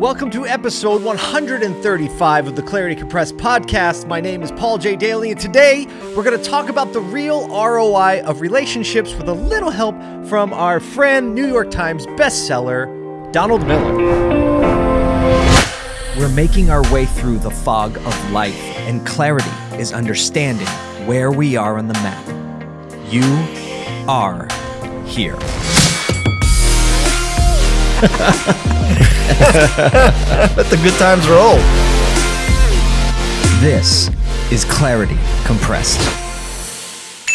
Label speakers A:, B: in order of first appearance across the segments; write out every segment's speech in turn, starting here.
A: Welcome to episode 135 of the Clarity Compressed podcast. My name is Paul J. Daly, and today we're going to talk about the real ROI of relationships with a little help from our friend, New York Times bestseller, Donald Miller.
B: We're making our way through the fog of life, and clarity is understanding where we are on the map. You are here.
C: Let the good times roll.
B: This is Clarity Compressed.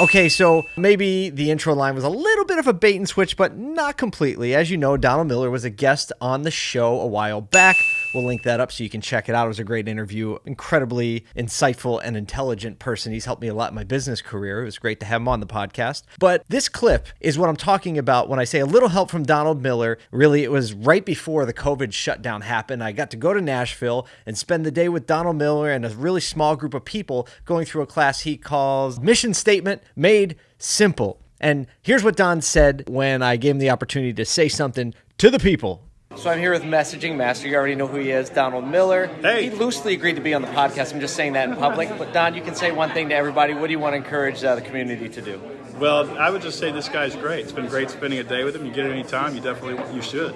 A: Okay, so maybe the intro line was a little bit of a bait and switch, but not completely. As you know, Donald Miller was a guest on the show a while back. We'll link that up so you can check it out. It was a great interview. Incredibly insightful and intelligent person. He's helped me a lot in my business career. It was great to have him on the podcast. But this clip is what I'm talking about when I say a little help from Donald Miller. Really, it was right before the COVID shutdown happened. I got to go to Nashville and spend the day with Donald Miller and a really small group of people going through a class he calls Mission Statement Made Simple. And here's what Don said when I gave him the opportunity to say something to the people so I'm here with Messaging Master. You already know who he is, Donald Miller.
C: Hey.
A: He loosely agreed to be on the podcast. I'm just saying that in public. But Don, you can say one thing to everybody. What do you want to encourage uh, the community to do?
C: Well, I would just say this guy's great. It's been great spending a day with him. You get it any time, you definitely you should.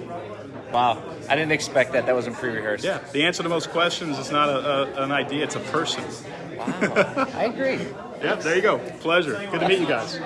A: Wow, I didn't expect that. That wasn't pre-rehearsed.
C: Yeah, the answer to most questions is not a, a, an idea; it's a person.
A: Wow, I agree.
C: yeah, there you go. Pleasure. Good to meet you guys.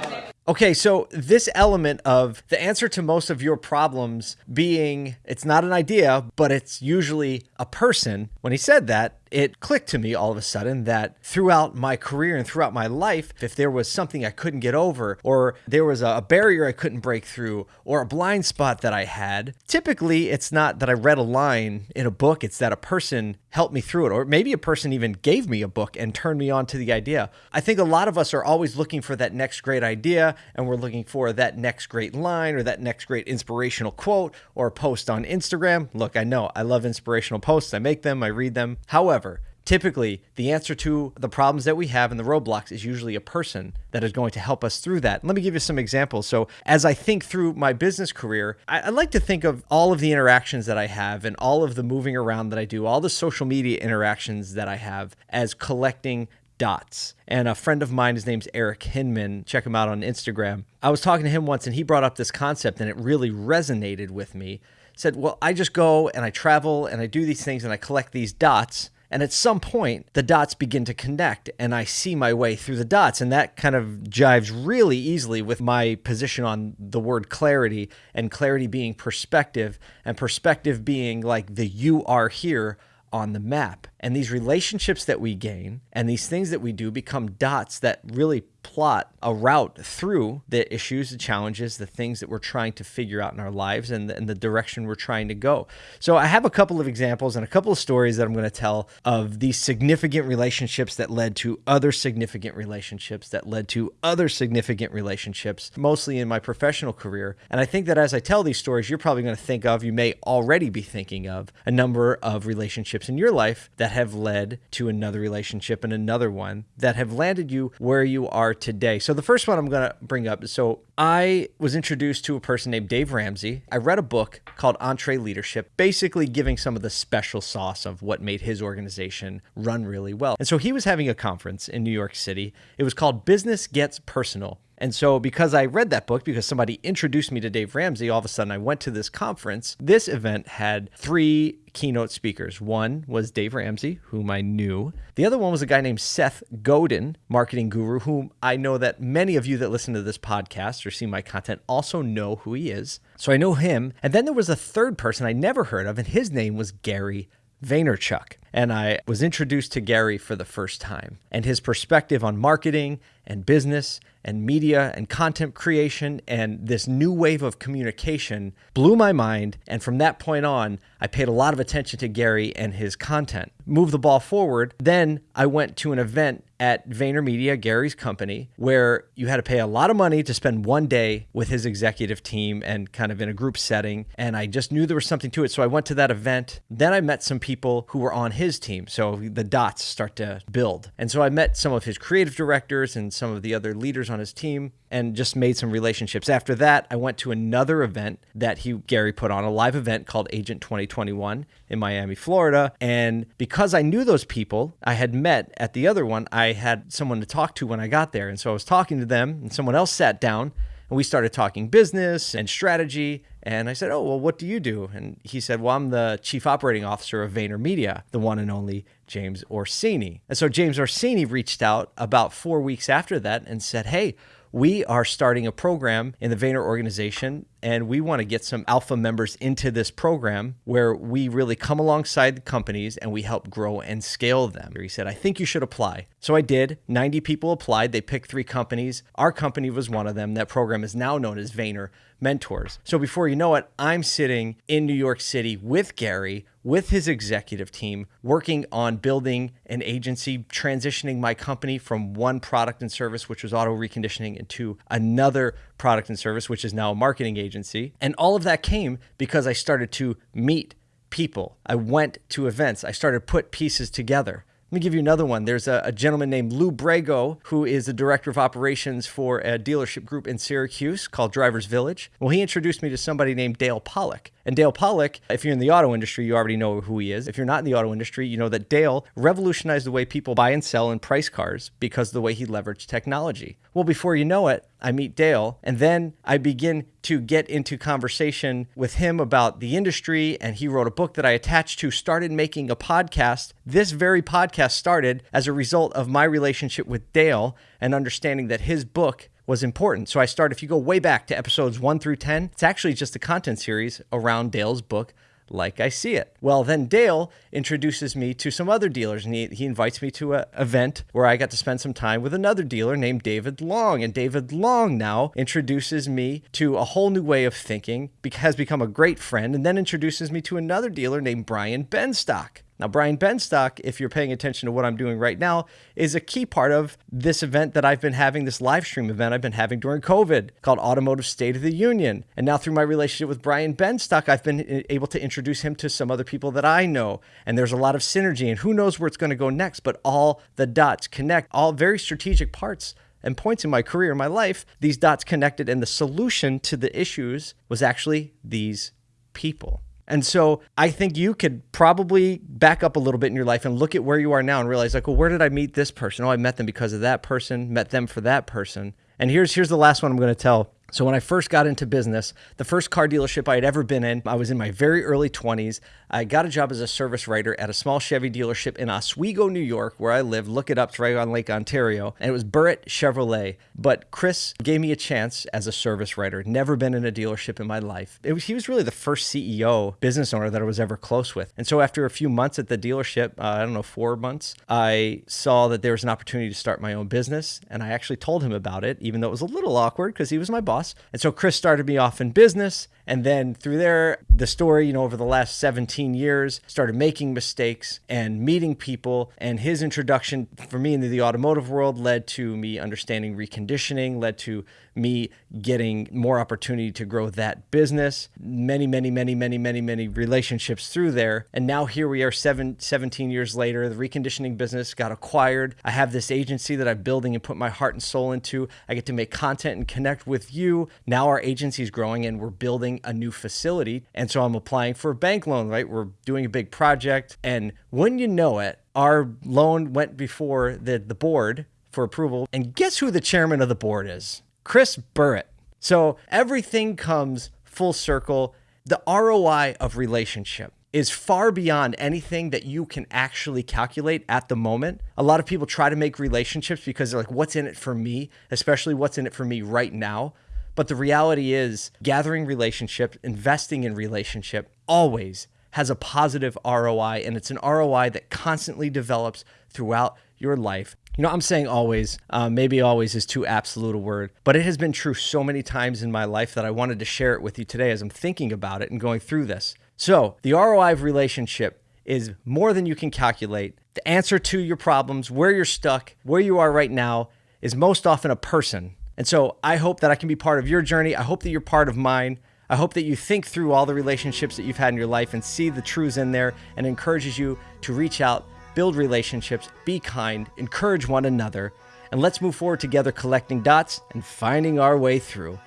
A: Okay, so this element of the answer to most of your problems being it's not an idea, but it's usually a person. When he said that, it clicked to me all of a sudden that throughout my career and throughout my life, if there was something I couldn't get over, or there was a barrier I couldn't break through, or a blind spot that I had, typically it's not that I read a line in a book, it's that a person helped me through it, or maybe a person even gave me a book and turned me on to the idea. I think a lot of us are always looking for that next great idea, and we're looking for that next great line or that next great inspirational quote or post on Instagram. Look, I know I love inspirational posts, I make them, I read them. However, However, typically the answer to the problems that we have and the roadblocks is usually a person that is going to help us through that. Let me give you some examples. So, as I think through my business career, I, I, like to think of all of the interactions that I have and all of the moving around that I do, all the social media interactions that I have as collecting dots. And a friend of mine, his name's Eric Hinman, check him out on Instagram. I was talking to him once and he brought up this concept and it really resonated with me. Said, Well, I just go and I travel and I do these things and I collect these dots and at some point, the dots begin to connect, and I see my way through the dots. And that kind of jives really easily with my position on the word clarity, and clarity being perspective, and perspective being like the you are here on the map. And these relationships that we gain and these things that we do become dots that really plot a route through the issues, the challenges, the things that we're trying to figure out in our lives and the, and the direction we're trying to go. So I have a couple of examples and a couple of stories that I'm going to tell of these significant relationships that led to other significant relationships that led to other significant relationships, mostly in my professional career. And I think that as I tell these stories, you're probably going to think of, you may already be thinking of a number of relationships in your life that have led to another relationship and another one that have landed you where you are today. So the first one I'm going to bring up. So I was introduced to a person named Dave Ramsey. I read a book called EntreLeadership, basically giving some of the special sauce of what made his organization run really well. And so he was having a conference in New York City. It was called Business Gets Personal. And so, because I read that book, because somebody introduced me to Dave Ramsey, all of a sudden I went to this conference. This event had three keynote speakers. One was Dave Ramsey, whom I knew. The other one was a guy named Seth Godin, marketing guru, whom I know that many of you that listen to this podcast or see my content also know who he is. So I know him. And then there was a third person I never heard of, and his name was Gary Vaynerchuk. And I was introduced to Gary for the first time and his perspective on marketing and business and media and content creation and this new wave of communication blew my mind. And from that point on, I paid a lot of attention to Gary and his content. Move the ball forward. Then I went to an event at VaynerMedia, Gary's company, where you had to pay a lot of money to spend one day with his executive team and kind of in a group setting. And I just knew there was something to it. So I went to that event. Then I met some people who were on his team. So the dots start to build. And so I met some of his creative directors and some of the other leaders on his team and just made some relationships. After that, I went to another event that he Gary put on, a live event called Agent 2021 in Miami, Florida. And because I knew those people I had met at the other one, I had someone to talk to when I got there. And so I was talking to them and someone else sat down and we started talking business and strategy. And I said, Oh, well, what do you do? And he said, Well, I'm the chief operating officer of VaynerMedia, the one and only James Orsini. And so James Orsini reached out about four weeks after that and said, Hey, we are starting a program in the Vayner organization, and we want to get some alpha members into this program where we really come alongside the companies and we help grow and scale them. He said, I think you should apply. So I did. 90 people applied. They picked three companies. Our company was one of them. That program is now known as Vayner Mentors. So before you know it, I'm sitting in New York City with Gary with his executive team working on building an agency, transitioning my company from one product and service, which was auto reconditioning, into another product and service, which is now a marketing agency. And all of that came because I started to meet people. I went to events. I started to put pieces together. Let me give you another one. There's a, a, gentleman named Lou Brago, who is the director of operations for a dealership group in Syracuse called Drivers Village. Well, he introduced me to somebody named Dale Pollak. And Dale Pollak, if you're in the auto industry, you already know who he is. If you're not in the auto industry, you know that Dale revolutionized the way people buy and sell and price cars because of the way he leveraged technology. Well, before you know it, I meet Dale, and then I begin to get into conversation with him about the industry. And he wrote a book that I attached to, started making a podcast. This very podcast started as a result of my relationship with Dale and understanding that his book was important. So I start, if you go way back to episodes one through 10, it's actually just a content series around Dale's book, Like I See It. Well, then Dale introduces me to some other dealers and he, he invites me to an event where I got to spend some time with another dealer named David Long. And David Long now introduces me to a whole new way of thinking, has become a great friend, and then introduces me to another dealer named Brian Benstock. Now, Brian Benstock, if you're paying attention to what I'm doing right now, is a key part of this event that I've been having, this live stream event I've been having during COVID called Automotive State of the Union. And now, through my relationship with Brian Benstock, I've been uh, able to introduce him to some other people that I know. And there's a lot of synergy, and who knows where it's going to go next, but all the dots connect, all very strategic parts and points in my career, in my life, these dots connected, and the solution to the issues was actually these people. And so I think you could probably back up a little bit in your life and look at where you are now and realize like, well, where did I meet this person? Oh, I met them because of that person, met them for that person. And here's here's the last one I'm going to tell. So when I first got into business, the first car dealership I had ever been in, I was in my very early 20s. I got a job as a service writer at a small Chevy dealership in Oswego, New York, where I live. Look it up, it's right on Lake Ontario. And it was Burritt Chevrolet. But Chris gave me a chance as a service writer. Never been in a dealership in my life. Was, he was really the first CEO, business owner that I was ever close with. And so after a few months at the dealership, uh, I don't know, four months, I saw that there was an opportunity to start my own business. And I actually told him about it, even though it was a little awkward because he was my boss. And so Chris started me off in business. And then through there, the story, you know, over the last 17 years, started making mistakes and meeting people. And his introduction for me into the automotive world led to me understanding reconditioning, led to me getting more opportunity to grow that business. Many, many, many, many, many, many relationships through there. And now here we are seven, 17 years later. The reconditioning business got acquired. I have this agency that I'm building and put my heart and soul into. I get to make content and connect with you. Now our agency is growing and we're building a new facility. And so I'm applying for a bank loan, right? We're doing a big project. And when you know it, our loan went before the, the board for approval. And guess who the chairman of the board is? Chris Burritt. So everything comes full circle. The ROI of relationship is far beyond anything that you can actually calculate at the moment. A lot of people try to make relationships because they're like, what's in it for me? Especially what's in it for me right now. But the reality is, gathering relationship, investing in relationship always has a positive ROI, and it's an ROI that constantly develops throughout your life. You know, I'm saying always, uh, maybe always is too absolute a word, but it has been true so many times in my life that I wanted to share it with you today as I'm thinking about it and going through this. So, the ROI of relationship is more than you can calculate. The answer to your problems, where you're stuck, where you are right now, is most often a person. And so, I hope that I can be part of your journey. I hope that you're part of mine. I hope that you think through all the relationships that you've had in your life and see the truths in there and encourages you to reach out build relationships, be kind, encourage one another, and let's move forward together collecting dots and finding our way through.